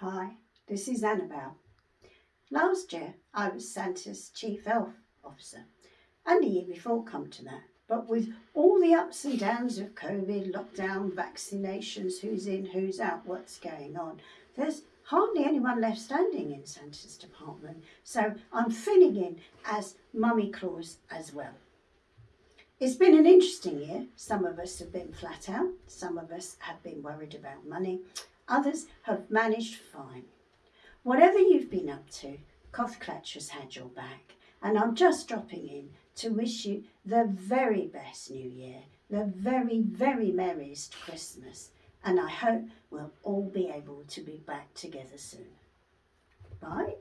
Hi, this is Annabelle. Last year I was Santa's chief elf officer and the year before come to that. But with all the ups and downs of COVID, lockdown, vaccinations, who's in, who's out, what's going on, there's hardly anyone left standing in Santa's department. So I'm filling in as Mummy Claus as well. It's been an interesting year. Some of us have been flat out, some of us have been worried about money, others have managed fine. Whatever you've been up to, Cough has had your back, and I'm just dropping in to wish you the very best New Year, the very, very merriest Christmas, and I hope we'll all be able to be back together soon. Bye.